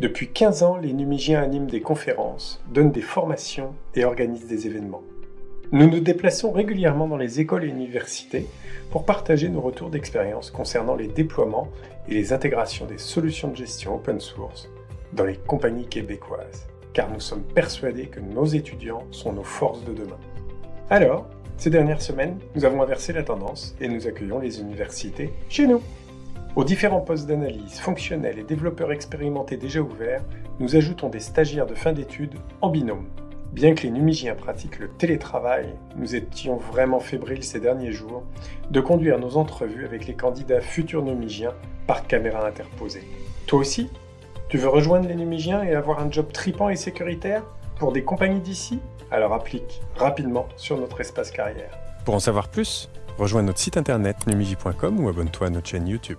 Depuis 15 ans, les Numigiens animent des conférences, donnent des formations et organisent des événements. Nous nous déplaçons régulièrement dans les écoles et universités pour partager nos retours d'expérience concernant les déploiements et les intégrations des solutions de gestion open source dans les compagnies québécoises, car nous sommes persuadés que nos étudiants sont nos forces de demain. Alors, ces dernières semaines, nous avons inversé la tendance et nous accueillons les universités chez nous. Aux différents postes d'analyse, fonctionnels et développeurs expérimentés déjà ouverts, nous ajoutons des stagiaires de fin d'études en binôme. Bien que les Numigiens pratiquent le télétravail, nous étions vraiment fébriles ces derniers jours de conduire nos entrevues avec les candidats futurs Numigiens par caméra interposée. Toi aussi tu veux rejoindre les Numigiens et avoir un job tripant et sécuritaire pour des compagnies d'ici? Alors applique rapidement sur notre espace carrière. Pour en savoir plus, rejoins notre site internet numigi.com ou abonne-toi à notre chaîne YouTube.